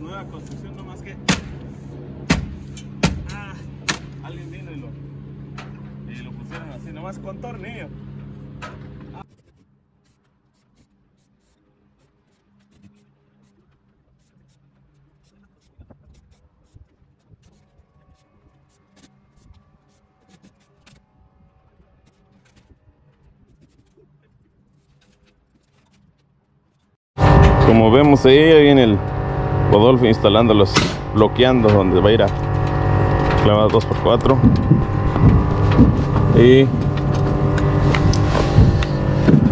Nueva construcción, no más que. Ah, alguien vino y lo, y lo pusieron así, nomás con tornillo. Como vemos ahí, ahí viene el Rodolfo instalándolos, bloqueando donde va a ir a clavada 2x4. Y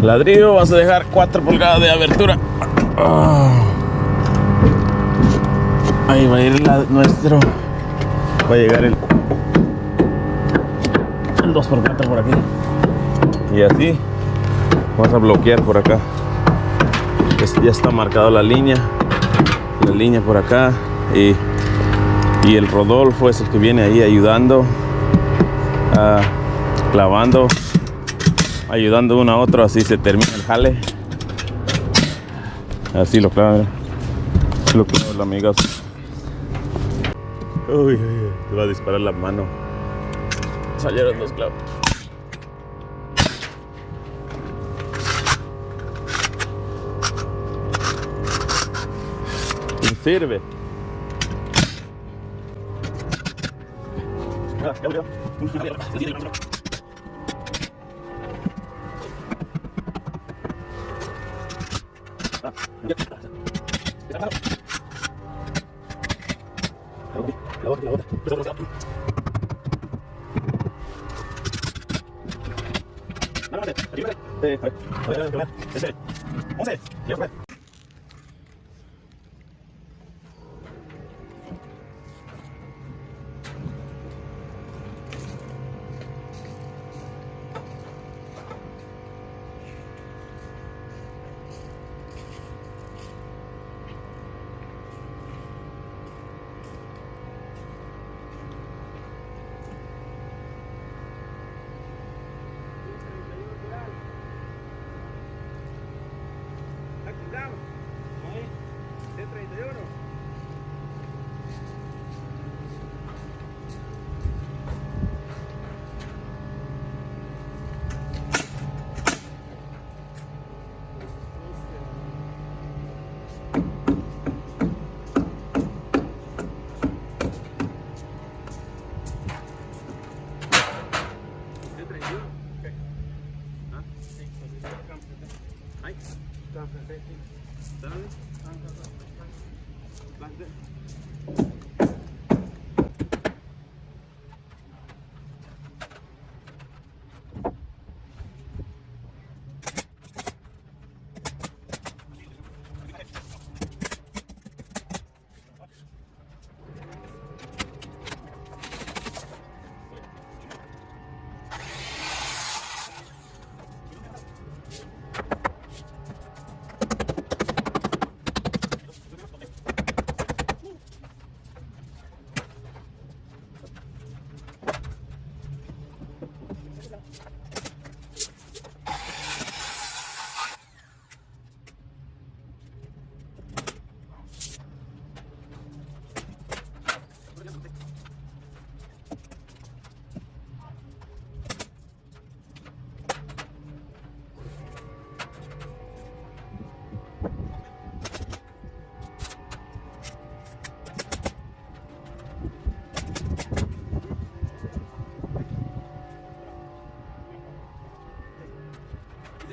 ladrillo, vamos a dejar 4 pulgadas de abertura. Ah. Ahí va a ir la- nuestro, va a llegar el, el 2x4 por aquí. Y así vamos a bloquear por acá. Ya está marcada la línea la línea por acá y, y el Rodolfo es el que viene ahí ayudando ah, clavando ayudando uno a otro así se termina el jale. Así lo clavan lo clavan amigos uy, uy, va a disparar la mano. Salieron dos clavos serve sei, velho.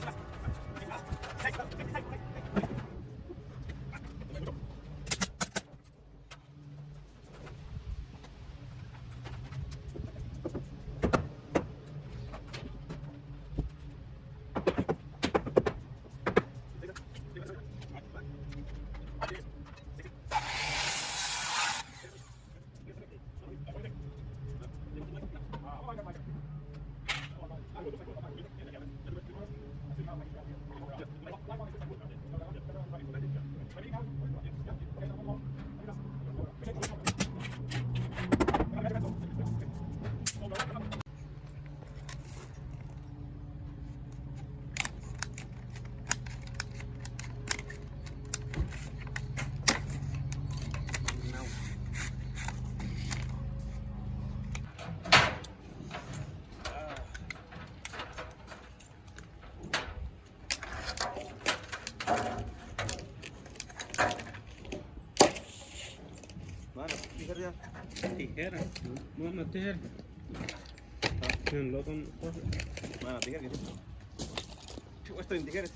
早く帰ってきて。Thank you. Una tijera. En lo con cosas. Mana, tijera que sí. Chupa esto en tijeras.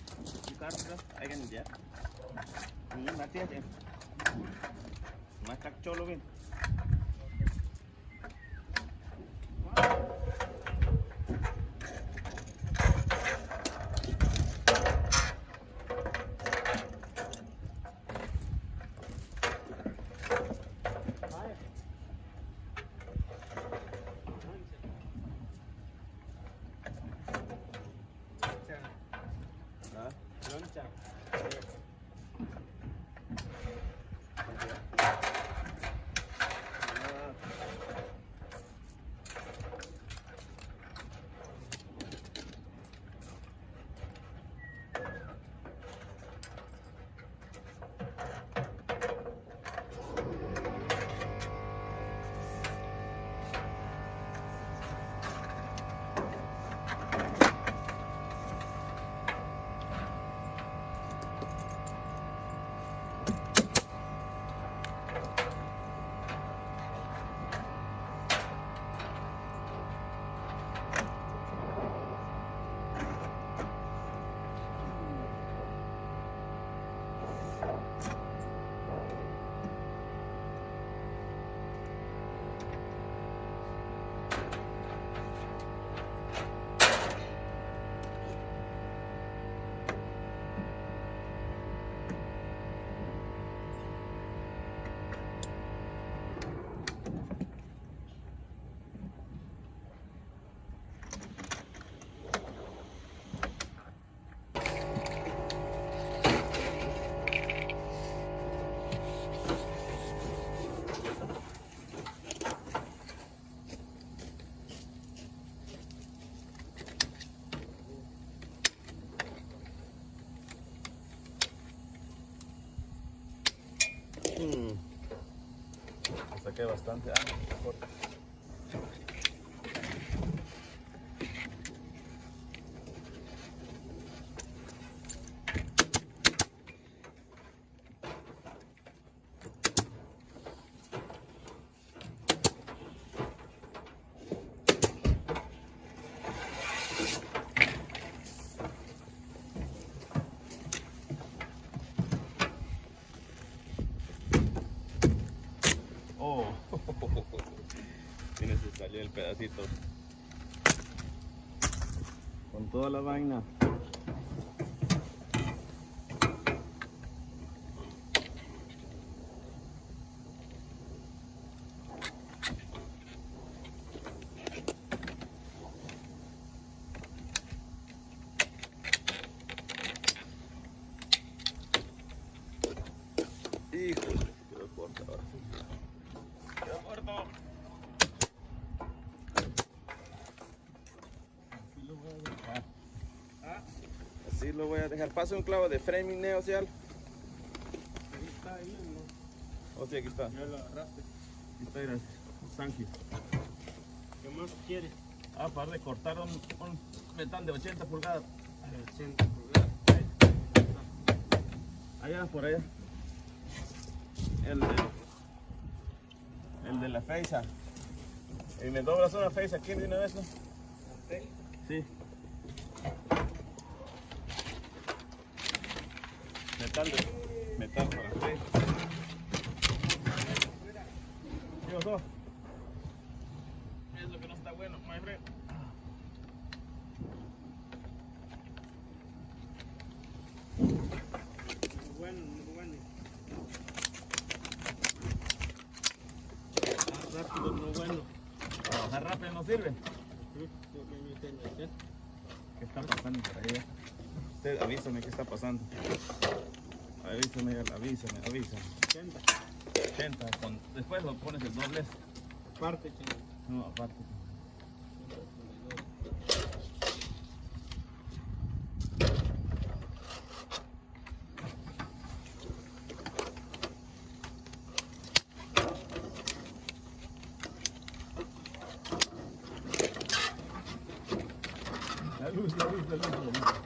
Claro, claro. Hay que limpiar. Ini mati aja. Masak colo Saqué bastante. Ah, corta. Oh, Tienes que salir el pedacito. Con toda la vaina. Híjole, quedó corta ahora. Quedó corto. Así lo voy a dejar. Ah, Así lo voy a dejar. Pasa un clavo de framing y algo. ahí está, ahí, ¿no? Oh, sí, aquí está. Ya lo agarraste. Aquí está, gracias. Thank you. ¿Qué más quieres? Ah, para de cortar un, un metal de 80 pulgadas. 80 pulgadas. Allá, por allá. El de, el de la feisa. Y me doblas una feisa aquí de una vez, ¿no? Sí. Metal de, metal para. ¿Qué pasó? Es lo que no está bueno, my friend. Muy bueno, muy bueno. Más rápido, muy bueno. Trabajar rápido no sirve. ¿Qué está pasando por ahí? Usted avísame qué está pasando. Avísame, avísame, avísame. 80. 80, con, después lo pones el doble. Parte, chino. No, aparte. La luz, la luz, la luz, la luz.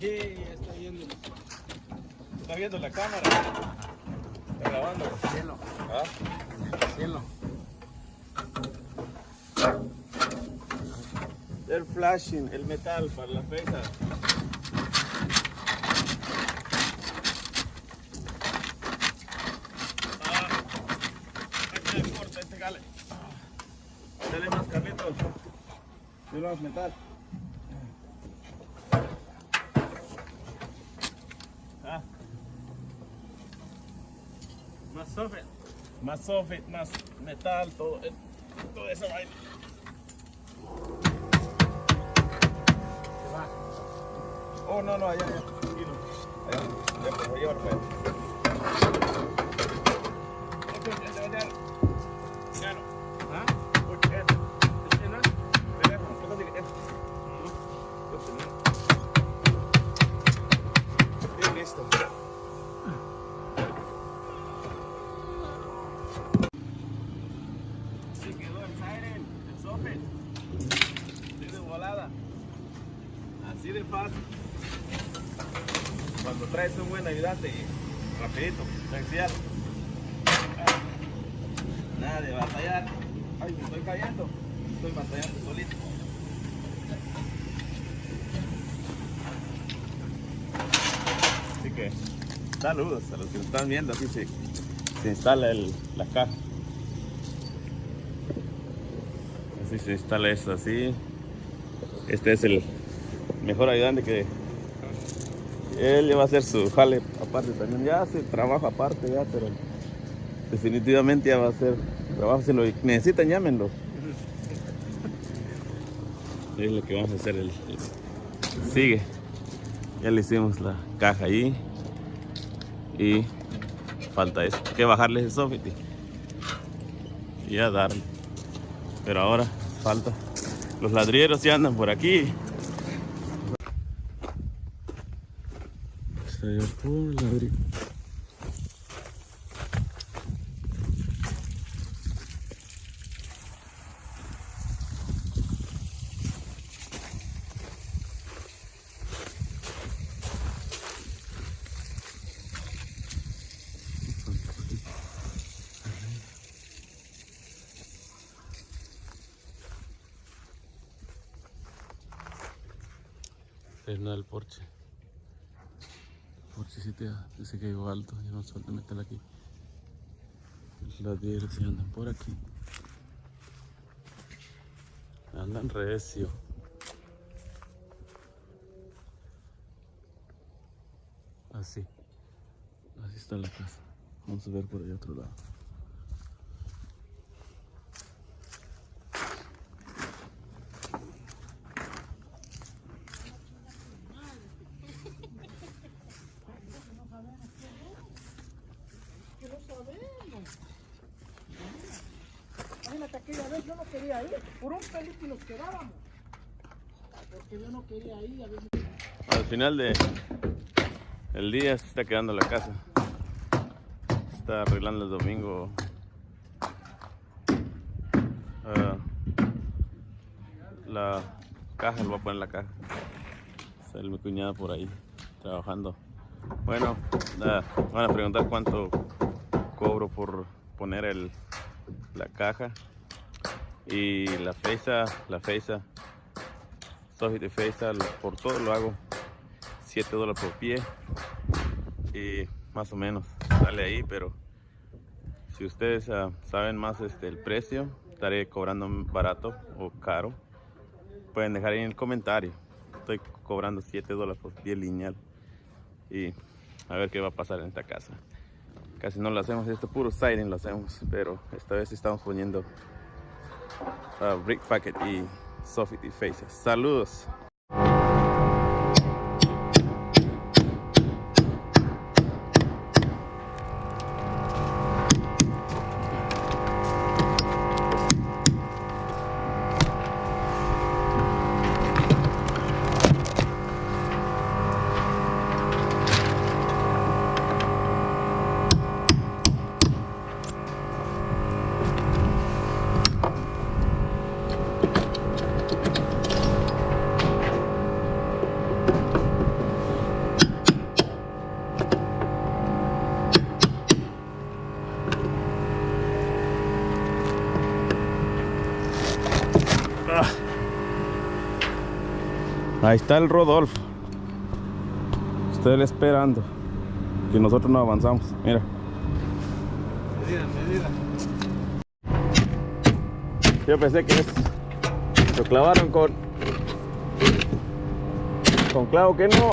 Jeje, ya está yendo. ¿Está viendo la cámara? ¿Está grabando? Cielo, ¿Ah? cielo. El flashing, el metal para la pesa. Ah, le corta este gale. Dale más, Carlitos. Dale más metal. Ah. Más software. Más soffit, más metal, todo, eh, toda esa vaina. Oh, no, no, allá, allá. Allá, pues, voy a llevar para allá. Soffit. Así de volada. Así de fácil. Cuando traes un buen ayudante rapidito, sencillo. Nada de batallar. Ay, me estoy cayendo. Estoy batallando solito. Así que saludos a los que nos están viendo. Así se, se instala el, la caja. Así se instala esto así. Este es el mejor ayudante que él va a hacer su jale aparte también. Ya hace trabajo aparte ya, pero definitivamente ya va a hacer trabajo. Si lo necesitan, llámenlo. Es lo que vamos a hacer. El, el- sigue. Ya le hicimos la caja ahí. Y falta eso. Que bajarle ese soffit y ya darle. Pero ahora falta. Los ladrilleros ya andan por aquí. Es nada el porche. El porche sí te dice que llegó alto. Ya no suelte meterla aquí. Ladrilleros sí andan por aquí. Andan recio. Así. Así está la casa. Vamos a ver por allá otro lado. que no sabemos. Imagínate aquella yo no quería ir, por un pelito nos quedábamos. Porque yo no quería ir, a Al final de el día se está quedando la casa. Está arreglando el domingo. Ah, la caja, lo voy a poner en la caja. Está mi cuñada por ahí trabajando. Bueno, ah, van a preguntar cuánto cobro por poner el, la caja. Y la fecha, la fecha, soy de lo- por todo lo hago. 7 dólares por pie. Y más o menos sale ahí pero si ustedes ah, saben más este el precio estaré cobrando barato o caro. Pueden dejar ahí en el comentario. Estoy cobrando 7 dólares por pie lineal. Y a ver qué va a pasar en esta casa. Casi no lo hacemos esto puro siding lo hacemos pero esta vez estamos poniendo ah, brick packet y soffit y faces saludos Ahí está el Rodolfo. Estoy esperando. Que nosotros no avanzamos. Mira. Medida, medida. Yo pensé que es. Lo clavaron con. Con clavo que no.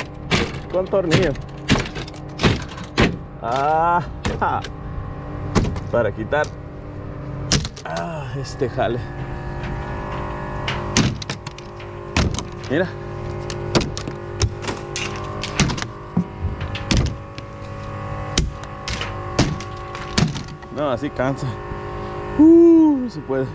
Con tornillo. Ah. Para quitar. Ah, este jale. Mira. No, así cansa. Uh, se puede.